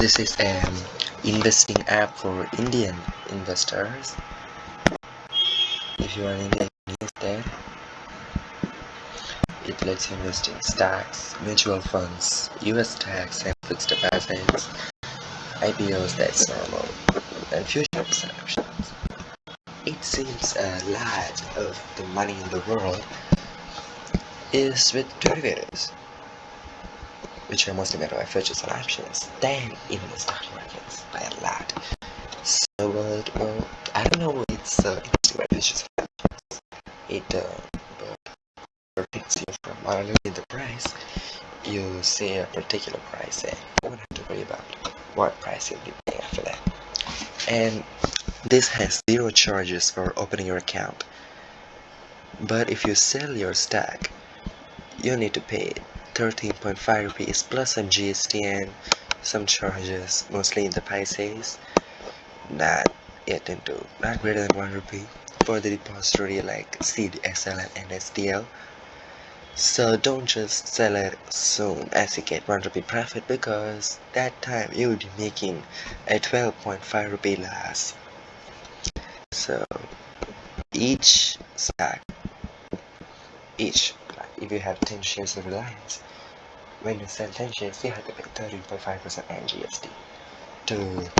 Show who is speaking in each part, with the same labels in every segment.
Speaker 1: This is an investing app for Indian investors. If you are an Indian investor, it lets you invest in stocks, mutual funds, US stocks, and fixed deposits, IPOs, that's normal, and future options. It seems a lot of the money in the world is with derivatives, which are mostly made by futures and options, than in the stock markets by a lot. So, but, well, I don't know, it's uh, and options. It, uh, predicts you from only the price, you see a particular price and you don't have to worry about what price you'll be paying after that. And this has zero charges for opening your account. But if you sell your stock, you need to pay 13.5 rupees plus some GST and some charges, mostly in the paisas, not yet into not greater than 1 rupee for the depository like CDSL and NSDL. So don't just sell it soon as you get 1 rupee profit because that time you will be making a 12.5 rupee loss. So each stock, each if you have 10 shares of Reliance, when you sell 10 shares, you have to pay 13.5% and GST to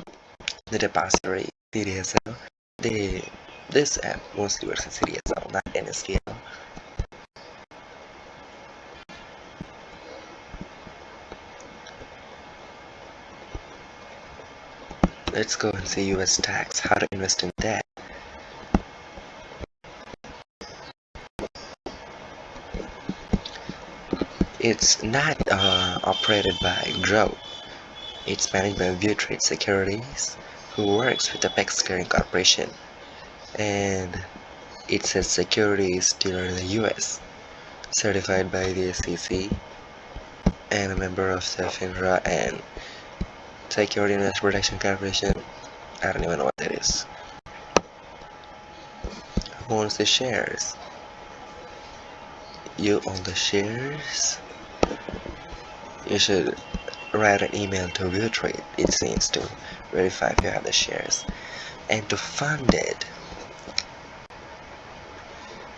Speaker 1: the depository CDSL. The, this app mostly works in CDSL, not NSDL. Let's go and see US tax, how to invest in that. It's not uh, operated by Groww. It's managed by ViewTrade Securities, who works with the Apex Clearing Corporation, and it's a securities dealer in the US, certified by the SEC, and a member of the FINRA and Security Investor Protection Corporation. I don't even know what that is. Who owns the shares? You own the shares? You should write an email to ViewTrade, it seems, to verify if you have the shares. And to fund it,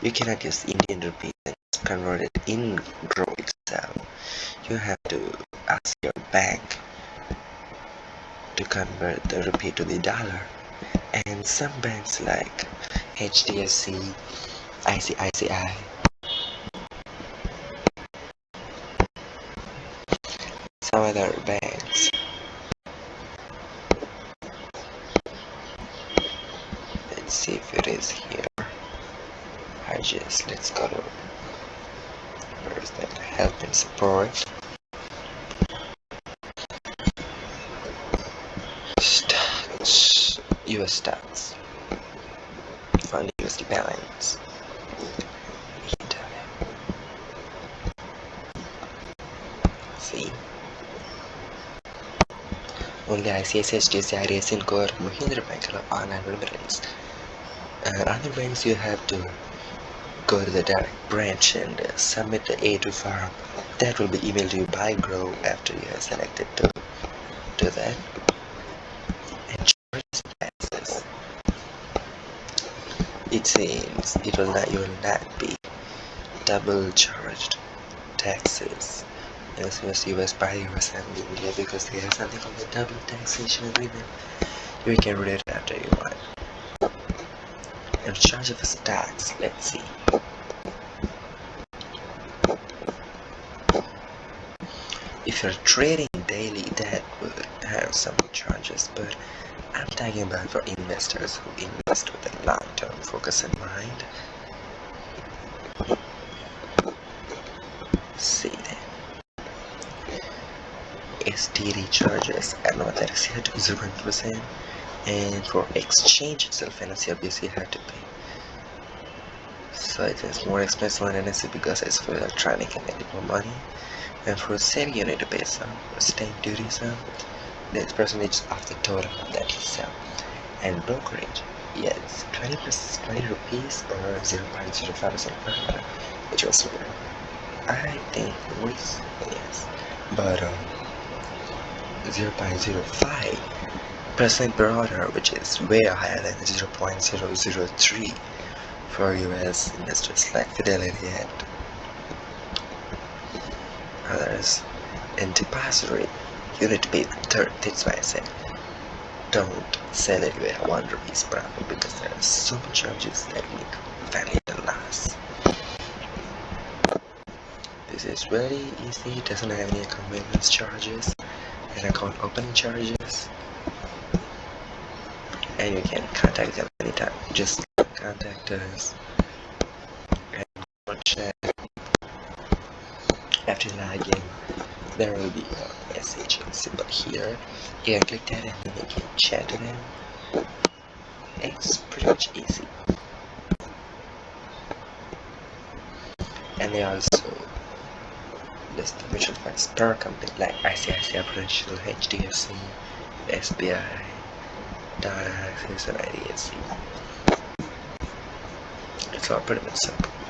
Speaker 1: you cannot use Indian rupees and convert it in Groww itself. You have to ask your bank to convert the rupee to the dollar. And some banks like HDFC, ICICI, other banks. Let's see if it is here. I just let's go to where's that help and support. Stocks US stocks. Fund USD balance. See only ICICI, HDFC, IDFC, Core, Mahindra Bank online remittance. And other banks you have to go to the direct branch and uh, submit the A2 form. That will be emailed to you by Groww after you have selected to do that. And charges taxes. It seems it will not you will not be double charged taxes as US US and India because they have something called the double taxation agreement. You can read it after you want. In charge of a tax, let's see. If you're trading daily, that would have some charges, but I'm talking about for investors who invest with a long-term focus in mind. See that. STD charges at Novatex you have to be 0.1% and for exchange itself NSE you have to pay. So it is more expensive on NSE because it's for electronic and need more money. And for saving you need to pay some stamp duty some that's percentage of the total that you sell and brokerage yes 20 plus 20 rupees or 0.05 percent per which was I think yes. But um 0.05 percent per order which is way higher than 0.003 for US industries like Fidelity and others. In depository you need to pay third that's why I said don't sell anywhere one rupees per hour because there are so charges that make value last this is very easy it doesn't have any convenience charges and account opening charges. And you can contact them anytime. Just contact us. And chat. After logging there will be a message symbol here. You can click that and then you can chat to them. It's pretty much easy. And they also mutual funds per company like ICICI Prudential, HDFC, SBI, Tata Axis and IDFC. It's all pretty much simple.